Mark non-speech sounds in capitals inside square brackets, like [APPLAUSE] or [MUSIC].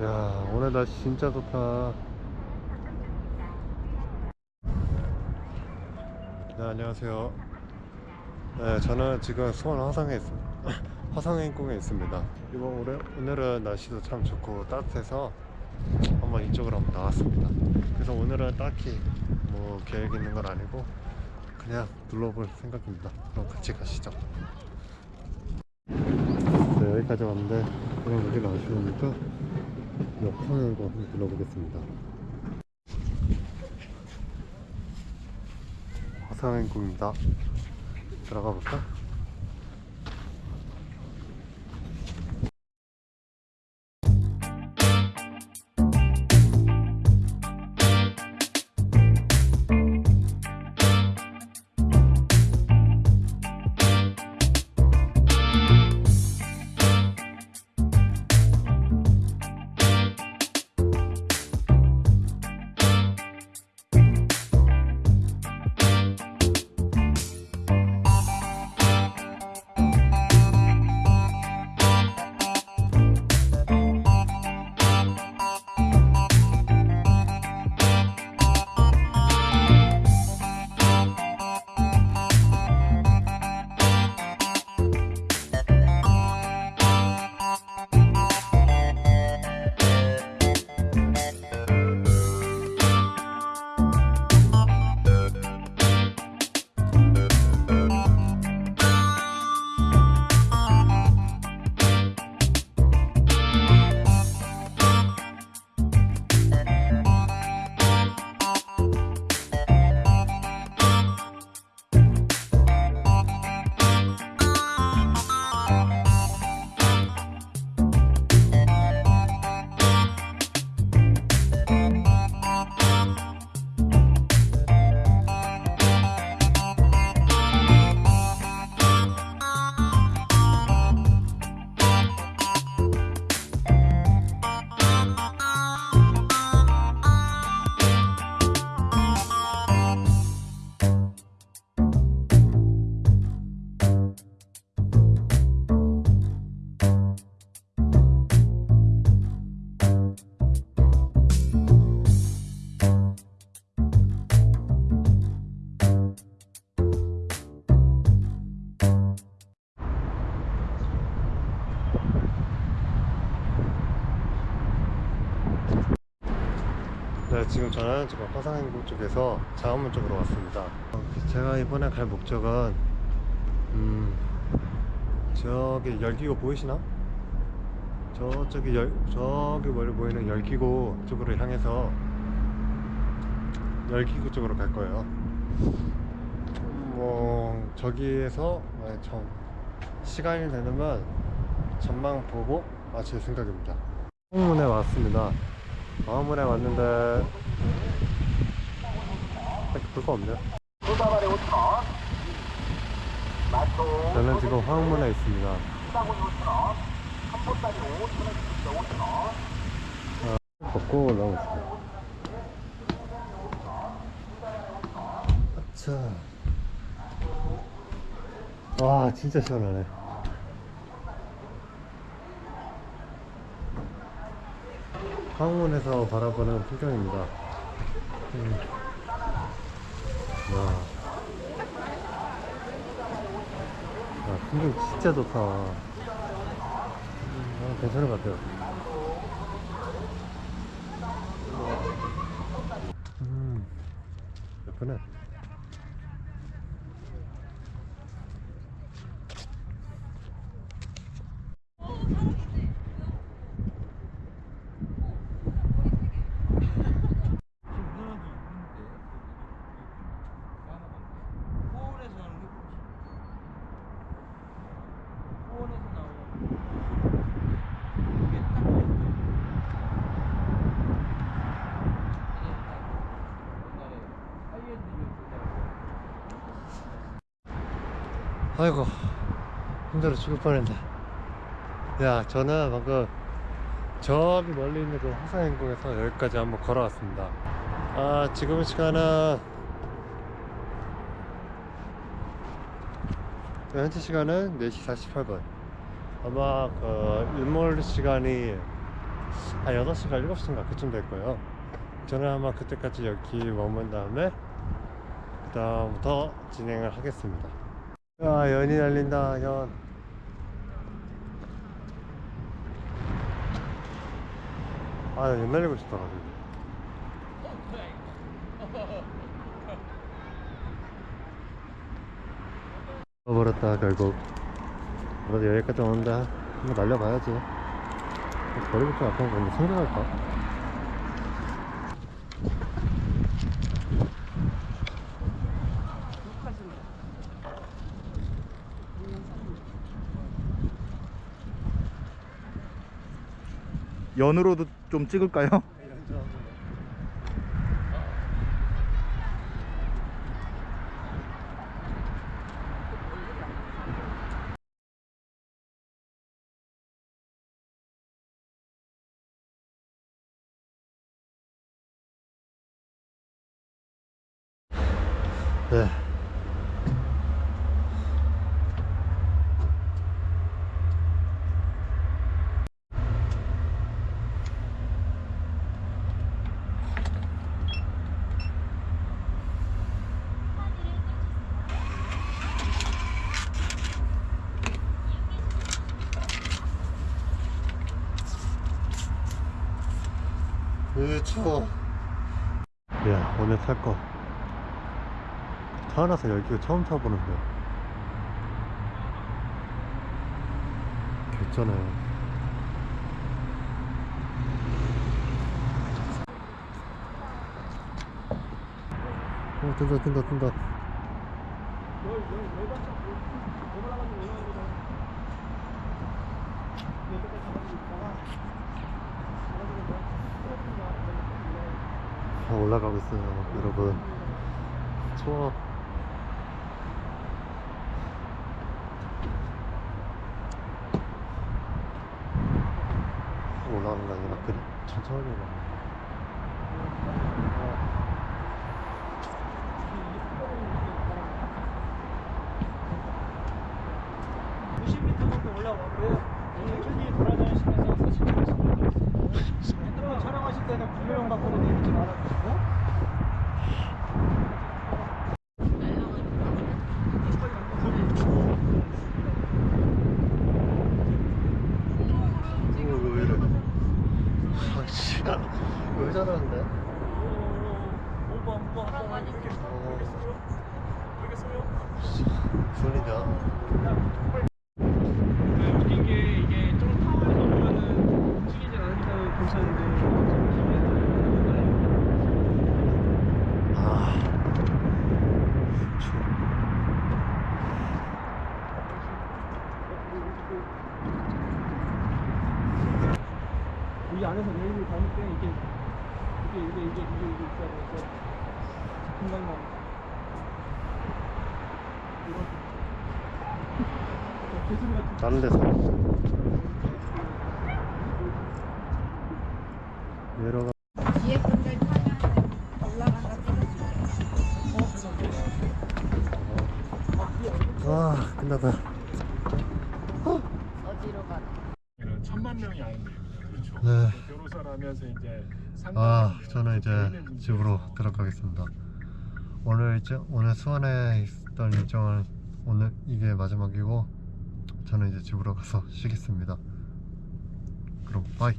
야 오늘 날씨 진짜 좋다. 네 안녕하세요. 네 저는 지금 수원 화성에 있습니다 [LAUGHS] 화성행궁에 있습니다. 이번 올해, 오늘은 날씨도 참 좋고 따뜻해서 한번 이쪽으로 한번 나왔습니다. 그래서 오늘은 딱히 뭐 계획 있는 건 아니고 그냥 둘러볼 생각입니다. 그럼 같이 가시죠. 네 여기까지 왔는데 그냥 여기가 아쉬우니까 역성행궁 한번 둘러보겠습니다 화성행궁입니다 들어가 볼까? 지금 저는 지금 화상행궁 쪽에서 장안문 쪽으로 왔습니다. 어, 제가 이번에 갈 목적은 음, 저기 열기구 보이시나? 저쪽이 열, 저기 멀리 보이는 열기구 쪽으로 향해서 열기구 쪽으로 갈 거예요. 음, 뭐 저기에서 만약 전 시간이 되면 전망 보고 마칠 생각입니다. 홍문에 왔습니다. 마음문에 왔는데 딱히 볼거 없네요. 두다발에 5천원 마초 저는 지금 화학문에 있습니다. 수다군이 5천원 한보따리 5천원 주십시오 5천원 걷고 올라오고 있어요 아차. 와 진짜 시원하네 황문에서 바라보는 풍경입니다. 음. 와. 야, 풍경 진짜 좋다. 음, 아, 괜찮은 것 같아요. 음, 예쁘네 호원에서 나오는 게 뭐지? 호원에서 나오는 이게 딱 좋은데. 옛날에 하이엔드 요소라고 아이고 힘들어 죽을 뻔했네. 야 저는 방금 저기 멀리 있는 그 화성행궁에서 여기까지 한번 걸어왔습니다. 아 지금 시간은 현재 시간은 4시 48분. 아마 그 일몰 시간이 한 6시가 7시인가 그쯤 될 거예요. 저는 아마 그때까지 여기 머문 다음에 그 다음부터 진행을 하겠습니다 야 연이 날린다 연. 아, 연 날리고 싶다 가지고 버렸다 결국. 그래도 여기까지 오는데 한번 날려봐야지. 버리고 좀 아픈 건데 생각할까? 연으로도 좀 찍을까요? 네. 으 추워 야 오늘 살거. 태어나서 여기가 처음 타보는데. 괜찮아요. 어 뜬다 뜬다 뜬다. 아, 올라가고 있어요 여러분. 추워 올라가는 게 아니라 그냥 천천히 올라가 정도 올라가고 천천히 돌아다니시면서 사진 찍으시면 핸드폰 촬영하실 때는 구매용 갖고는 내리지 말아주시고 왜 이래 아씨 왜 저러는데 오버 오버 한번 이렇게 소리냐 웃긴 게 이게 좀 타워에서 보면은 움직이지 않으니까 괜찮은데 아 추워 이 안에서 레일을 담을 때 이게 이게 이게 이게 이게 이게 있어야 금방만 이런 개소리 같은 다른 데서 내려가 뒤에 분들 타면 올라간다 찍어줄게. 아 끝나다 어디로 가나? 는 천만 명이 안 돼요. 그렇죠. 네. 변호사를 하면서 이제 아 저는 이제 집으로 들어가겠습니다 오늘 이제 오늘 수원에 있던 일정은 오늘 이게 마지막이고 저는 이제 집으로 가서 쉬겠습니다 그럼 바이